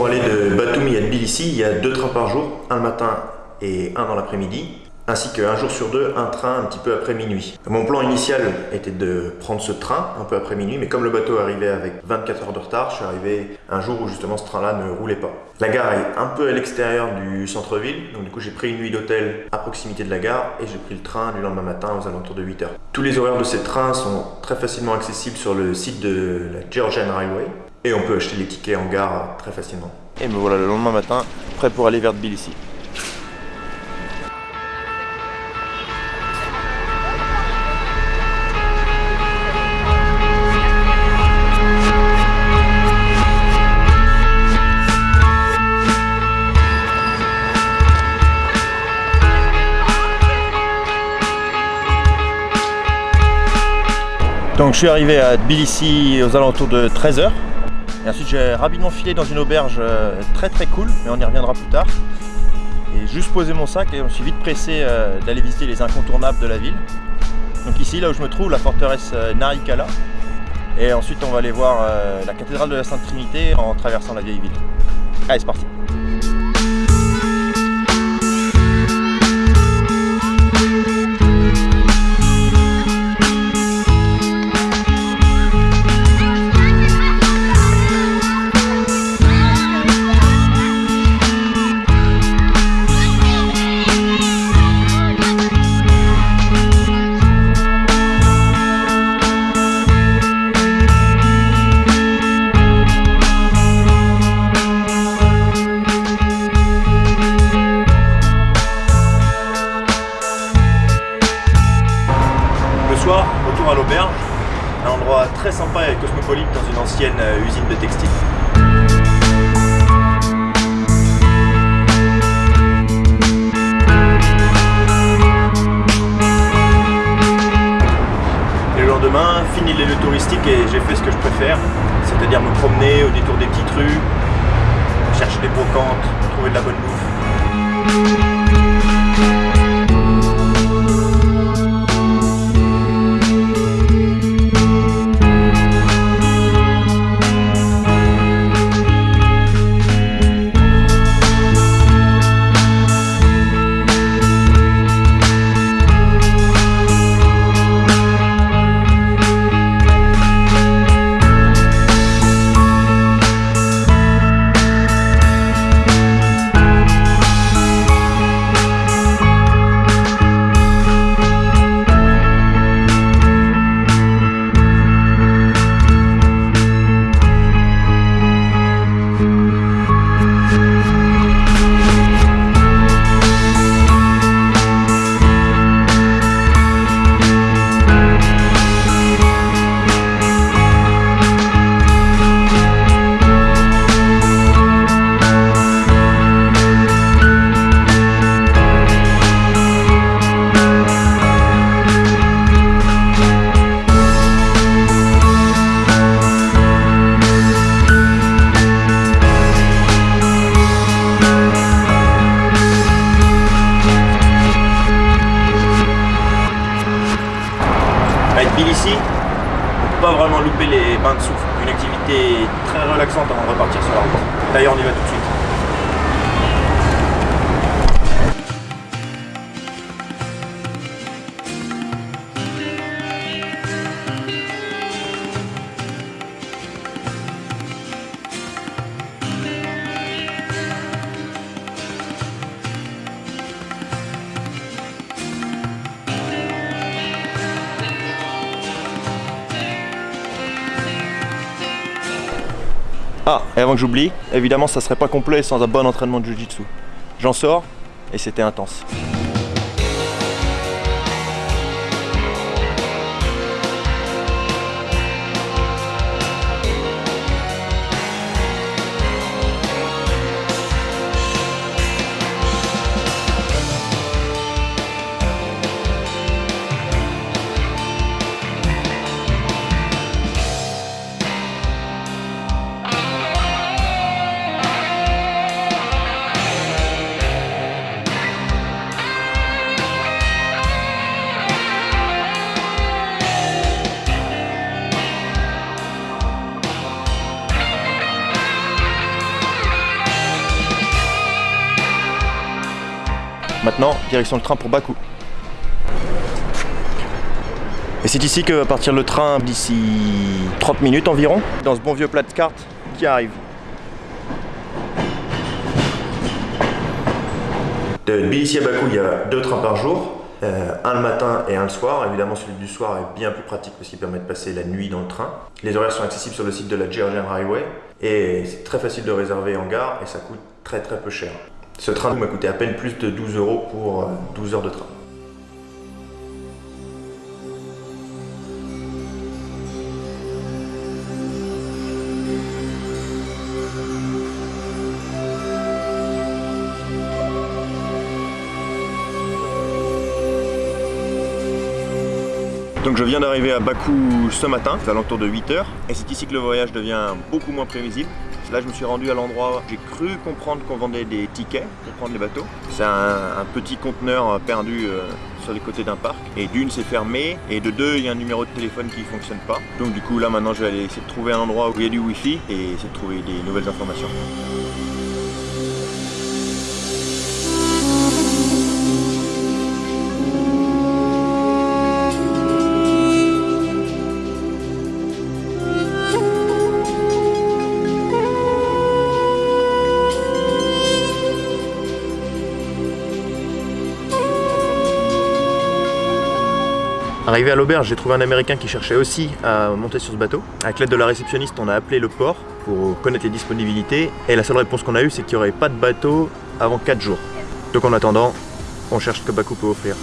pour aller de Batumi à Tbilissi, il y a deux trains par jour, un le matin et un dans l'après-midi ainsi qu'un jour sur deux, un train un petit peu après minuit. Mon plan initial était de prendre ce train un peu après minuit, mais comme le bateau arrivait avec 24 heures de retard, je suis arrivé un jour où justement ce train-là ne roulait pas. La gare est un peu à l'extérieur du centre-ville, donc du coup j'ai pris une nuit d'hôtel à proximité de la gare et j'ai pris le train du lendemain matin aux alentours de 8 heures. Tous les horaires de ces trains sont très facilement accessibles sur le site de la Georgian Railway et on peut acheter les tickets en gare très facilement. Et me voilà le lendemain matin, prêt pour aller vers Tbilissi. Donc je suis arrivé à Tbilissi aux alentours de 13h. Et ensuite j'ai rapidement filé dans une auberge euh, très très cool, mais on y reviendra plus tard. Et juste posé mon sac et je me suis vite pressé euh, d'aller visiter les incontournables de la ville. Donc ici, là où je me trouve, la forteresse euh, Narikala. Et ensuite on va aller voir la cathédrale de la Sainte Trinité en traversant la vieille ville. Allez, c'est parti très sympa et cosmopolite dans une ancienne euh, usine de textile. le lendemain, fini les lieux touristiques et j'ai fait ce que je préfère, c'est-à-dire me promener au détour des petites rues, chercher des brocantes, trouver de la bonne bouffe. Ici, on peut pas vraiment louper les bains de souffle. Une activité très relaxante avant de repartir sur la route. D'ailleurs, on y va tout de suite. Ah, et avant que j'oublie, évidemment ça serait pas complet sans un bon entraînement de Jiu-Jitsu. J'en sors, et c'était intense. Maintenant, direction le train pour Bakou. Et c'est ici que va partir le train d'ici 30 minutes environ, dans ce bon vieux plat de carte qui arrive. De Tbilissi à Bakou, il y a deux trains par jour. Euh, un le matin et un le soir. Évidemment, celui du soir est bien plus pratique parce qu'il permet de passer la nuit dans le train. Les horaires sont accessibles sur le site de la Georgian Highway et c'est très facile de réserver en gare et ça coûte très très peu cher. Ce train m'a coûté à peine plus de 12 euros pour 12 euh, heures de train. Donc je viens d'arriver à Bakou ce matin, à l'entour de 8h, et c'est ici que le voyage devient beaucoup moins prévisible. Là je me suis rendu à l'endroit, j'ai cru comprendre qu'on vendait des tickets pour prendre les bateaux. C'est un, petit conteneur perdu euh, sur les côtés d'un parc, et d'une c'est fermé, et de deux il y a un numéro de téléphone qui ne fonctionne pas. Donc du coup là maintenant je vais aller essayer de trouver un endroit où il y a du wifi et essayer de trouver des nouvelles informations. Arrivé à l'auberge, j'ai trouvé un Américain qui cherchait aussi à monter sur ce bateau. Avec l'aide de la réceptionniste, on a appelé le port pour connaître les disponibilités. Et la seule réponse qu'on a eue, c'est qu'il n'y aurait pas de bateau avant 4 jours. Donc en attendant, on cherche ce que Bakou peut offrir.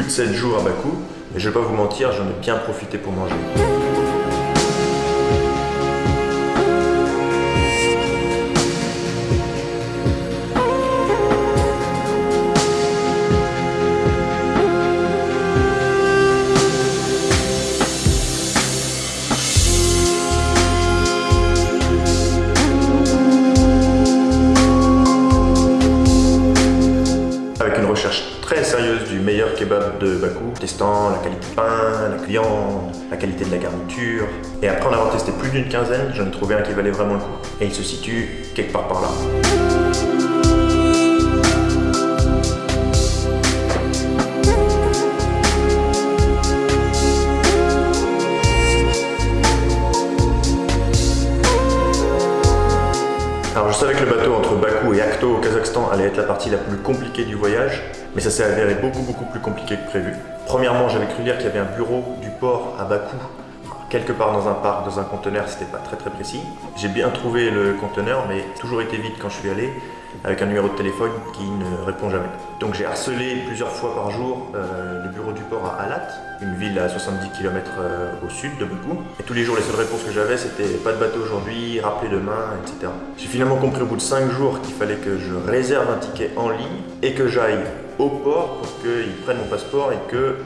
Plus de 7 jours à Bakou, et je vais pas vous mentir, j'en ai bien profité pour manger. Qualité pain, la viande, la qualité de la garniture. Et après en avoir testé plus d'une quinzaine, j'en ai trouvé un qui valait vraiment le coup. Et il se situe quelque part par là. Je savais que le bateau entre Bakou et Akto au Kazakhstan allait être la partie la plus compliquée du voyage, mais ça s'est avéré beaucoup beaucoup plus compliqué que prévu. Premièrement, j'avais cru lire qu'il y avait un bureau du port à Bakou, quelque part dans un parc, dans un conteneur, c'était pas très très précis. J'ai bien trouvé le conteneur, mais toujours été vide quand je suis allé, avec un numéro de téléphone qui ne répond jamais. Donc j'ai harcelé plusieurs fois par jour euh, le bureau du port à Alat, une ville à 70 km euh, au sud de Bakou. Et tous les jours, les seules réponses que j'avais, c'était pas de bateau aujourd'hui, rappelez demain, etc. J'ai finalement compris au bout de 5 jours qu'il fallait que je réserve un ticket en ligne et que j'aille au port pour qu'ils prennent mon passeport et que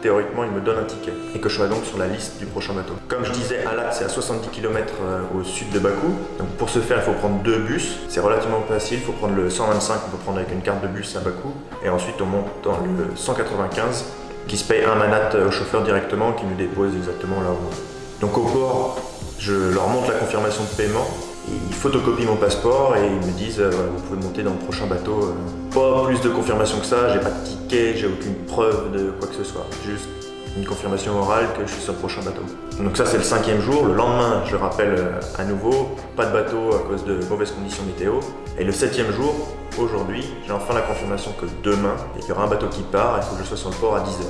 théoriquement il me donne un ticket et que je sois donc sur la liste du prochain bateau. Comme je disais, Alat c'est à 70 km euh, au sud de Bakou. Donc pour ce faire il faut prendre deux bus. C'est relativement facile, il faut prendre le 125 qu'on peut prendre avec une carte de bus à Bakou. Et ensuite on monte dans le 195 qui se paye un manat au chauffeur directement qui nous dépose exactement là où on Donc au port, je leur montre la confirmation de paiement Ils photocopient mon passeport et ils me disent euh, vous pouvez monter dans le prochain bateau. Pas plus de confirmation que ça, j'ai pas de ticket, j'ai aucune preuve de quoi que ce soit. Juste une confirmation orale que je suis sur le prochain bateau. Donc ça c'est le cinquième jour, le lendemain je rappelle euh, à nouveau, pas de bateau à cause de mauvaises conditions météo. Et le septième jour, aujourd'hui, j'ai enfin la confirmation que demain, il y aura un bateau qui part, faut que je sois sur le port à 10h.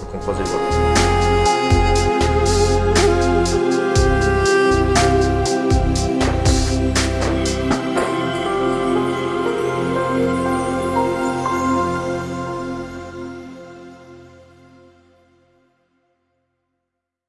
Donc on croise les doigts.